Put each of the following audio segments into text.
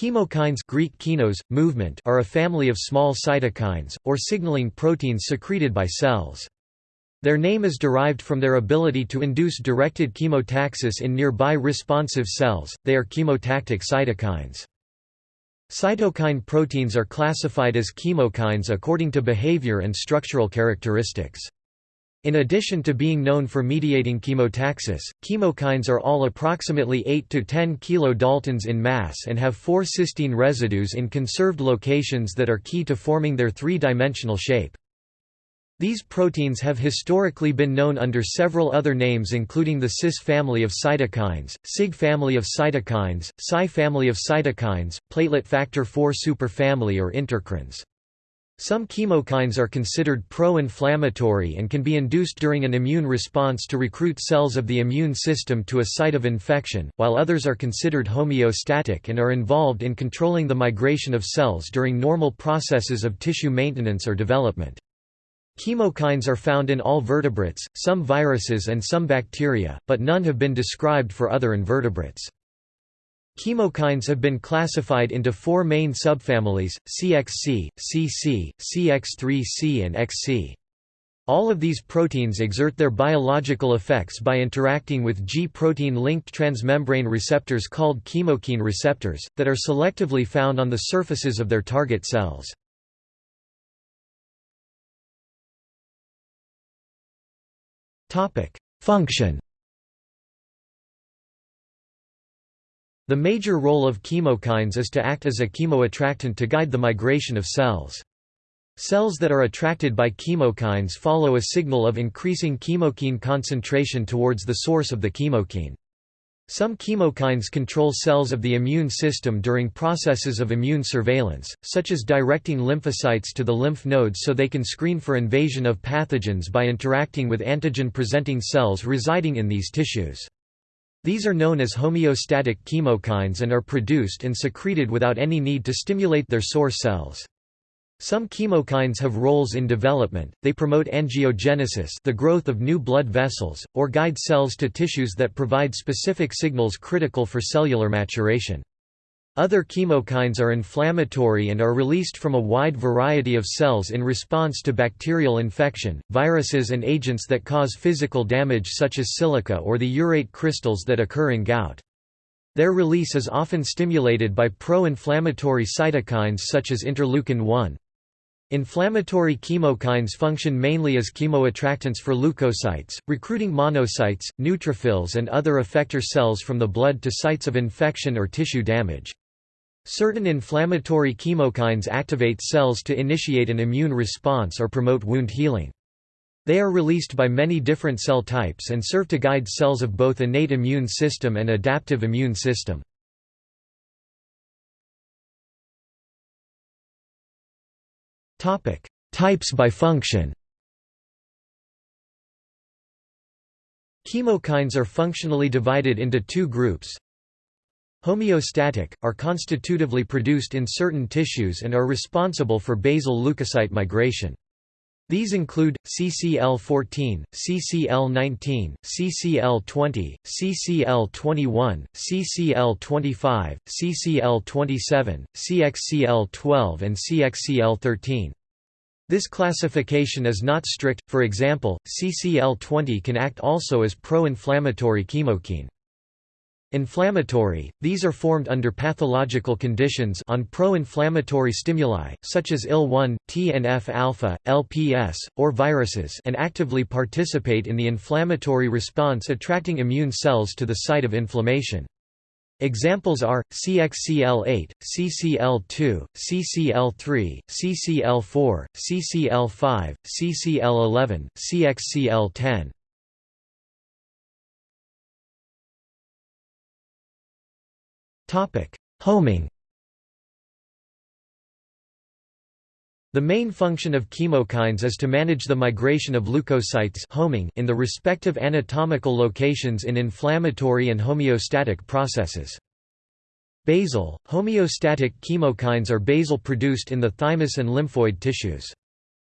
Chemokines Greek kinos, movement are a family of small cytokines, or signaling proteins secreted by cells. Their name is derived from their ability to induce directed chemotaxis in nearby responsive cells, they are chemotactic cytokines. Cytokine proteins are classified as chemokines according to behavior and structural characteristics. In addition to being known for mediating chemotaxis, chemokines are all approximately 8 to 10 kilodaltons in mass and have four cysteine residues in conserved locations that are key to forming their three-dimensional shape. These proteins have historically been known under several other names including the cis family of cytokines, Sig family of cytokines, Cy family of cytokines, platelet factor IV superfamily or intercrines. Some chemokines are considered pro-inflammatory and can be induced during an immune response to recruit cells of the immune system to a site of infection, while others are considered homeostatic and are involved in controlling the migration of cells during normal processes of tissue maintenance or development. Chemokines are found in all vertebrates, some viruses and some bacteria, but none have been described for other invertebrates. Chemokines have been classified into four main subfamilies, CXC, CC, CX3C and XC. All of these proteins exert their biological effects by interacting with G-protein-linked transmembrane receptors called chemokine receptors, that are selectively found on the surfaces of their target cells. Function The major role of chemokines is to act as a chemoattractant to guide the migration of cells. Cells that are attracted by chemokines follow a signal of increasing chemokine concentration towards the source of the chemokine. Some chemokines control cells of the immune system during processes of immune surveillance, such as directing lymphocytes to the lymph nodes so they can screen for invasion of pathogens by interacting with antigen-presenting cells residing in these tissues. These are known as homeostatic chemokines and are produced and secreted without any need to stimulate their source cells. Some chemokines have roles in development, they promote angiogenesis the growth of new blood vessels, or guide cells to tissues that provide specific signals critical for cellular maturation. Other chemokines are inflammatory and are released from a wide variety of cells in response to bacterial infection, viruses and agents that cause physical damage such as silica or the urate crystals that occur in gout. Their release is often stimulated by pro-inflammatory cytokines such as interleukin-1. Inflammatory chemokines function mainly as chemoattractants for leukocytes, recruiting monocytes, neutrophils and other effector cells from the blood to sites of infection or tissue damage. Certain inflammatory chemokines activate cells to initiate an immune response or promote wound healing. They are released by many different cell types and serve to guide cells of both innate immune system and adaptive immune system. Types by function Chemokines are functionally divided into two groups, Homeostatic, are constitutively produced in certain tissues and are responsible for basal leukocyte migration. These include, CCL14, CCL19, CCL20, CCL21, CCL25, CCL27, CXCL12 and CXCL13. This classification is not strict, for example, CCL20 can act also as pro-inflammatory chemokine. Inflammatory, these are formed under pathological conditions on pro-inflammatory stimuli, such as IL-1, TNF-alpha, LPS, or viruses and actively participate in the inflammatory response attracting immune cells to the site of inflammation. Examples are, CXCL8, CCL2, CCL3, CCL4, CCL5, CCL11, CXCL10. Homing The main function of chemokines is to manage the migration of leukocytes homing in the respective anatomical locations in inflammatory and homeostatic processes. Basal, homeostatic chemokines are basal produced in the thymus and lymphoid tissues.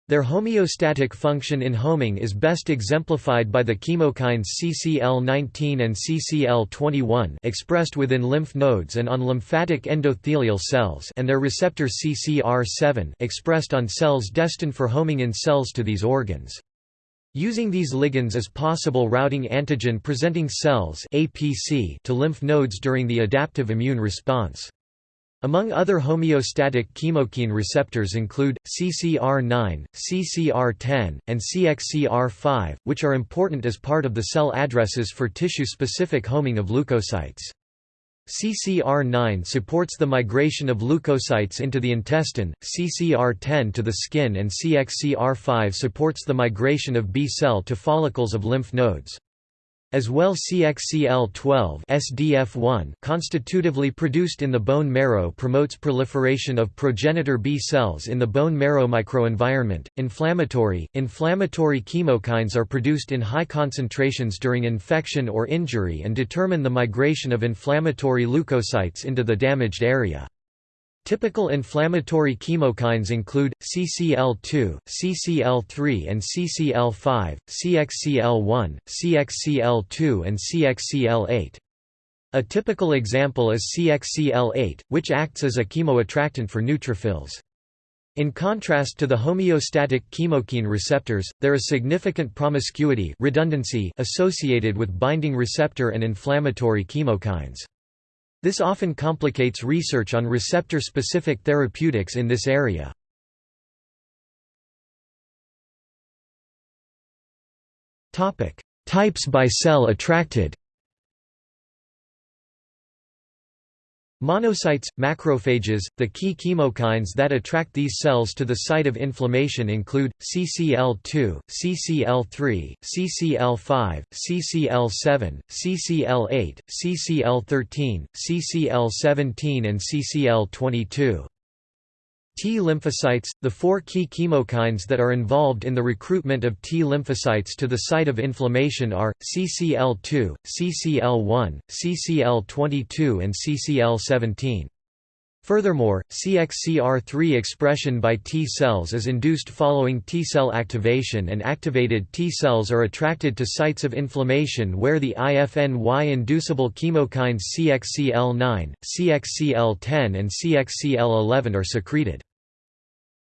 Their homeostatic function in homing is best exemplified by the chemokines CCL19 and CCL21 expressed within lymph nodes and on lymphatic endothelial cells and their receptor CCR7 expressed on cells destined for homing in cells to these organs. Using these ligands as possible routing antigen-presenting cells APC to lymph nodes during the adaptive immune response. Among other homeostatic chemokine receptors include, CCR9, CCR10, and CXCR5, which are important as part of the cell addresses for tissue-specific homing of leukocytes. CCR9 supports the migration of leukocytes into the intestine, CCR10 to the skin and CXCR5 supports the migration of B cell to follicles of lymph nodes. As well CXCL12 SDF1 constitutively produced in the bone marrow promotes proliferation of progenitor B cells in the bone marrow microenvironment. Inflammatory inflammatory chemokines are produced in high concentrations during infection or injury and determine the migration of inflammatory leukocytes into the damaged area. Typical inflammatory chemokines include, CCL2, CCL3 and CCL5, CXCL1, CXCL2 and CXCL8. A typical example is CXCL8, which acts as a chemoattractant for neutrophils. In contrast to the homeostatic chemokine receptors, there is significant promiscuity redundancy associated with binding receptor and inflammatory chemokines. This often complicates research on receptor-specific therapeutics in this area. Types by cell attracted Monocytes, macrophages, the key chemokines that attract these cells to the site of inflammation include, CCL2, CCL3, CCL5, CCL7, CCL8, CCL13, CCL17 and CCL22. T lymphocytes, the four key chemokines that are involved in the recruitment of T lymphocytes to the site of inflammation are, CCL2, CCL1, CCL22 and CCL17. Furthermore, CXCR3 expression by T cells is induced following T cell activation and activated T cells are attracted to sites of inflammation where the IFNY-inducible chemokines CXCL9, CXCL10 and CXCL11 are secreted.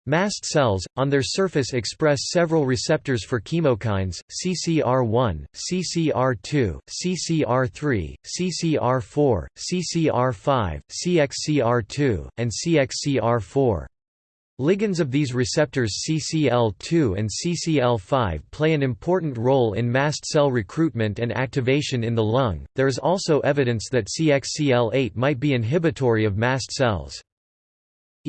Mast cells, on their surface express several receptors for chemokines, CCR1, CCR2, CCR3, CCR4, CCR5, CXCR2, and CXCR4. Ligands of these receptors CCL2 and CCL5 play an important role in mast cell recruitment and activation in the lung. There is also evidence that CXCL8 might be inhibitory of mast cells.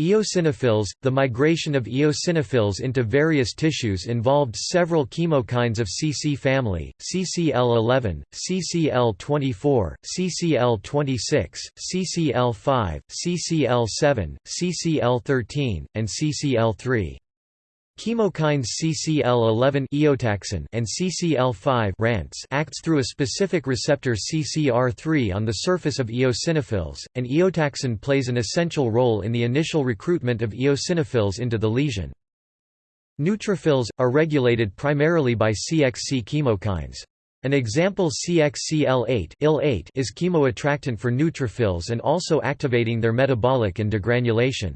Eosinophils – The migration of eosinophils into various tissues involved several chemokines of CC family, CCL11, CCL24, CCL26, CCL5, CCL7, CCL13, and CCL3. Chemokines CCL11 eotaxin and CCL5 RANTES acts through a specific receptor CCR3 on the surface of eosinophils, and eotaxin plays an essential role in the initial recruitment of eosinophils into the lesion. Neutrophils, are regulated primarily by CXC chemokines. An example CXCL8 is chemoattractant for neutrophils and also activating their metabolic and degranulation.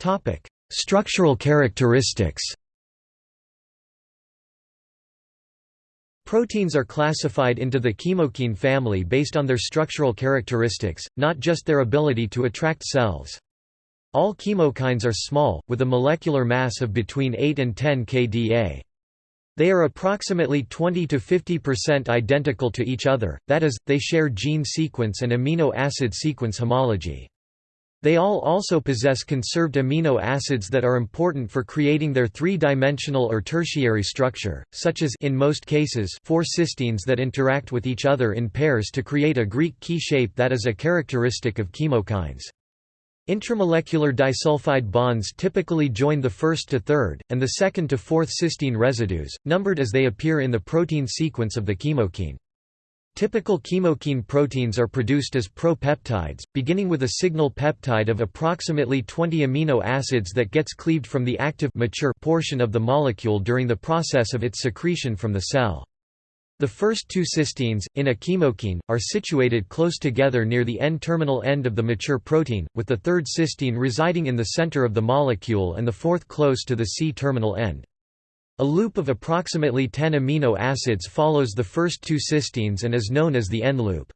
Topic: Structural characteristics. Proteins are classified into the chemokine family based on their structural characteristics, not just their ability to attract cells. All chemokines are small, with a molecular mass of between 8 and 10 kDa. They are approximately 20 to 50% identical to each other, that is, they share gene sequence and amino acid sequence homology. They all also possess conserved amino acids that are important for creating their three-dimensional or tertiary structure, such as in most cases four cysteines that interact with each other in pairs to create a Greek key shape that is a characteristic of chemokines. Intramolecular disulfide bonds typically join the first to third, and the second to fourth cysteine residues, numbered as they appear in the protein sequence of the chemokine. Typical chemokine proteins are produced as propeptides, beginning with a signal peptide of approximately 20 amino acids that gets cleaved from the active mature portion of the molecule during the process of its secretion from the cell. The first two cysteines, in a chemokine, are situated close together near the N-terminal end of the mature protein, with the third cysteine residing in the center of the molecule and the fourth close to the C-terminal end. A loop of approximately 10 amino acids follows the first two cysteines and is known as the N-loop.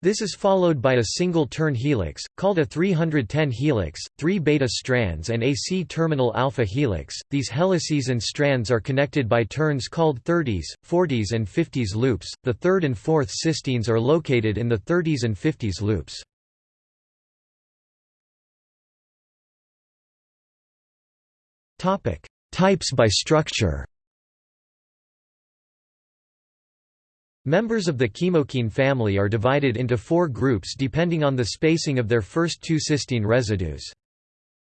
This is followed by a single turn helix, called a 310 helix, three beta strands and a C-terminal alpha helix. These helices and strands are connected by turns called 30s, 40s and 50s loops. The third and fourth cysteines are located in the 30s and 50s loops. Topic: Types by structure Members of the chemokine family are divided into four groups depending on the spacing of their first two cysteine residues.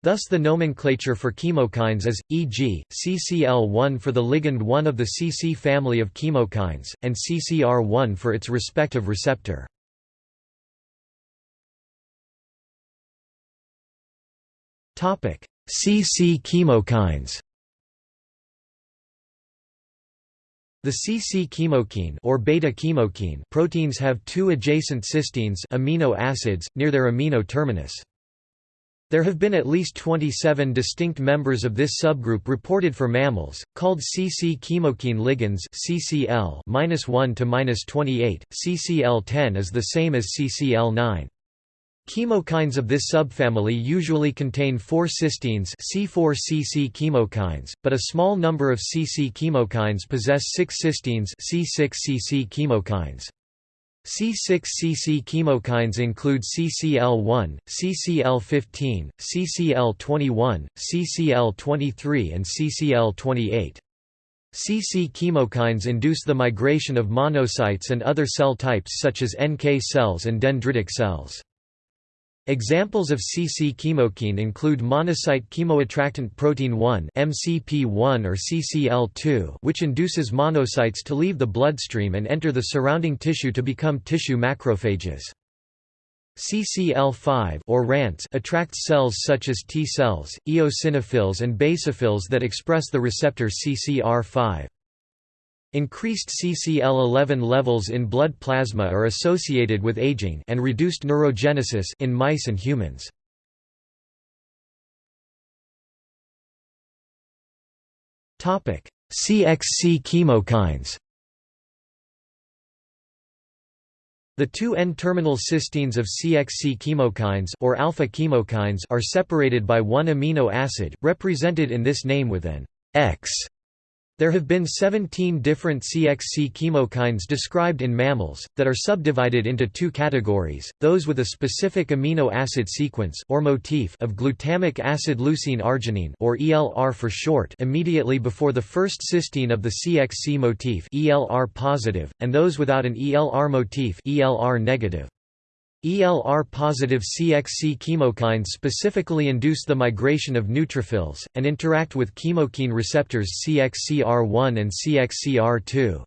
Thus the nomenclature for chemokines is, e.g., CCl1 for the ligand 1 of the CC family of chemokines, and CCR1 for its respective receptor. CC chemokines The CC chemokine or beta chemokine proteins have two adjacent cysteines amino acids near their amino terminus. There have been at least 27 distinct members of this subgroup reported for mammals, called CC chemokine ligands CCL -1 to -28. CCL10 is the same as CCL9. Chemokines of this subfamily usually contain four cysteines C4-CC chemokines, but a small number of CC chemokines possess six cysteines C6-CC chemokines. C6-CC chemokines include CCL1, CCL15, CCL21, CCL23 and CCL28. CC chemokines induce the migration of monocytes and other cell types such as NK cells and dendritic cells. Examples of CC chemokine include monocyte chemoattractant protein 1 (MCP1) or CCL2, which induces monocytes to leave the bloodstream and enter the surrounding tissue to become tissue macrophages. CCL5 or RANTES attracts cells such as T cells, eosinophils and basophils that express the receptor CCR5. Increased CCL11 levels in blood plasma are associated with aging and reduced neurogenesis in mice and humans. Topic: CXC chemokines. The two N-terminal cysteines of CXC chemokines or alpha chemokines are separated by one amino acid, represented in this name with an X there have been 17 different CXC chemokines described in mammals, that are subdivided into two categories, those with a specific amino acid sequence or motif of glutamic acid leucine arginine or ELR for short immediately before the first cysteine of the CXC motif ELR positive, and those without an ELR motif ELR negative. ELR-positive CXC chemokines specifically induce the migration of neutrophils, and interact with chemokine receptors CXCR1 and CXCR2.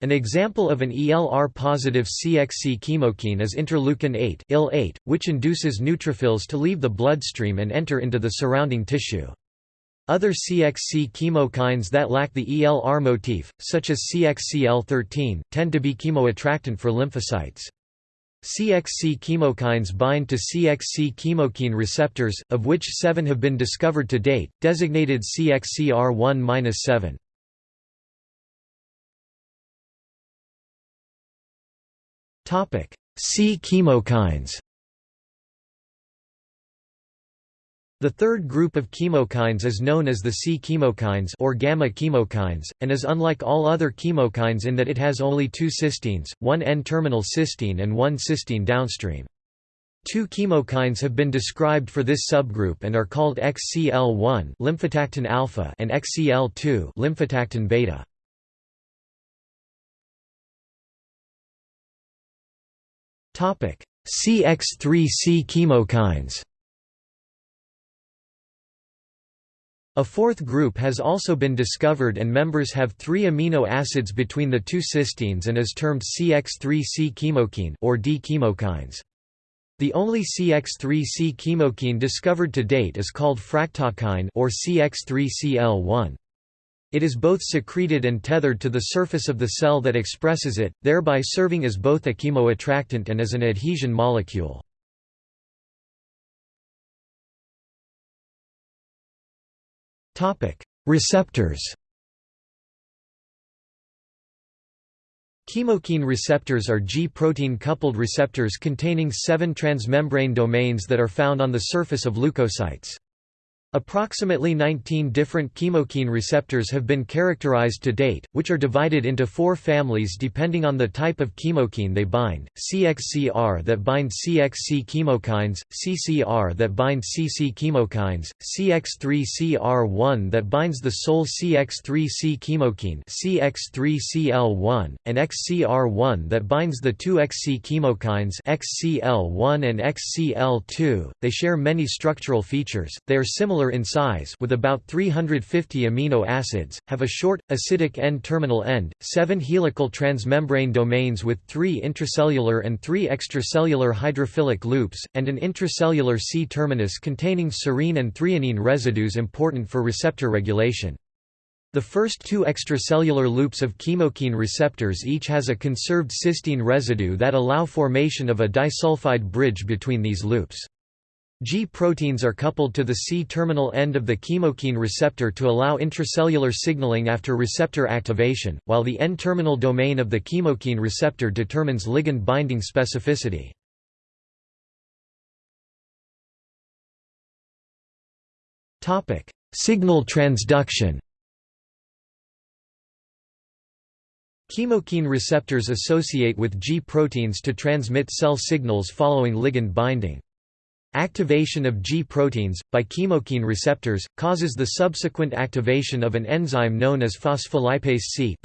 An example of an ELR-positive CXC chemokine is interleukin-8 IL-8, which induces neutrophils to leave the bloodstream and enter into the surrounding tissue. Other CXC chemokines that lack the ELR motif, such as CXCL13, tend to be chemoattractant for lymphocytes. CXC chemokines bind to CXC chemokine receptors, of which seven have been discovered to date, designated CXCR1-7. C chemokines The third group of chemokines is known as the C chemokines or gamma chemokines, and is unlike all other chemokines in that it has only two cysteines, one N-terminal cysteine and one cysteine downstream. Two chemokines have been described for this subgroup and are called XCL1 lymphotactin alpha and XCL2 lymphotactin beta. Topic: CX3C chemokines. A fourth group has also been discovered and members have three amino acids between the two cysteines and is termed CX3C chemokine or D-chemokines. The only CX3C chemokine discovered to date is called fractalkine or CX3CL1. It is both secreted and tethered to the surface of the cell that expresses it, thereby serving as both a chemoattractant and as an adhesion molecule. Receptors Chemokine receptors are G-protein coupled receptors containing seven transmembrane domains that are found on the surface of leukocytes. Approximately 19 different chemokine receptors have been characterized to date, which are divided into four families depending on the type of chemokine they bind, CXCR that bind CXC chemokines, CCR that bind CC chemokines, CX3CR1 that binds the sole CX3C chemokine CX3CL1, and XCR1 that binds the two XC chemokines XCL1 and XCL2. They share many structural features, they are similar in size with about 350 amino acids, have a short, acidic N-terminal end, seven helical transmembrane domains with three intracellular and three extracellular hydrophilic loops, and an intracellular C-terminus containing serine and threonine residues important for receptor regulation. The first two extracellular loops of chemokine receptors each has a conserved cysteine residue that allow formation of a disulfide bridge between these loops. G proteins are coupled to the C-terminal end of the chemokine receptor to allow intracellular signaling after receptor activation, while the N-terminal domain of the chemokine receptor determines ligand binding specificity. Signal transduction Chemokine receptors associate with G proteins to transmit cell signals following ligand binding. Activation of G proteins, by chemokine receptors, causes the subsequent activation of an enzyme known as phospholipase C.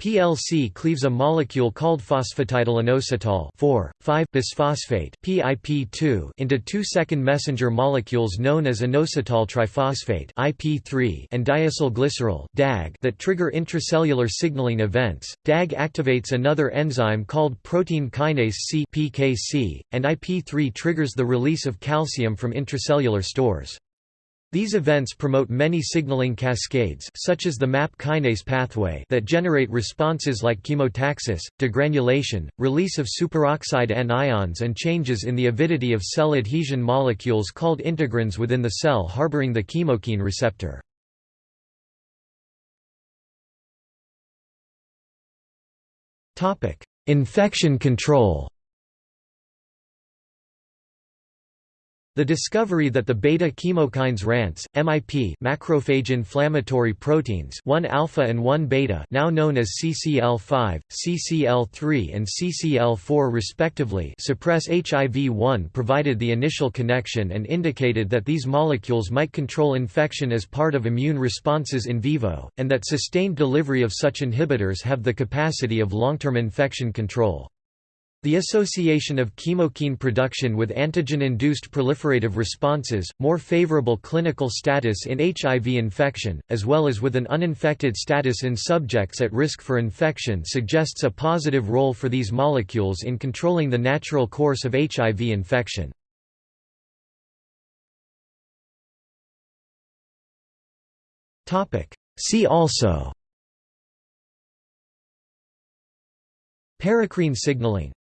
PLC cleaves a molecule called phosphatidylinositol 4,5-bisphosphate PIP2 into two second messenger molecules known as inositol triphosphate IP3 and diacylglycerol DAG that trigger intracellular signaling events. DAG activates another enzyme called protein kinase C PKC, and IP3 triggers the release of calcium from intracellular stores. These events promote many signaling cascades such as the MAP kinase pathway that generate responses like chemotaxis, degranulation, release of superoxide anions and changes in the avidity of cell adhesion molecules called integrins within the cell harboring the chemokine receptor. Infection control The discovery that the beta-chemokines RANTES, MIP macrophage inflammatory proteins 1-alpha and 1-beta now known as CCL5, CCL3 and CCL4 respectively suppress HIV-1 provided the initial connection and indicated that these molecules might control infection as part of immune responses in vivo, and that sustained delivery of such inhibitors have the capacity of long-term infection control. The association of chemokine production with antigen-induced proliferative responses, more favorable clinical status in HIV infection, as well as with an uninfected status in subjects at risk for infection suggests a positive role for these molecules in controlling the natural course of HIV infection. See also Paracrine signaling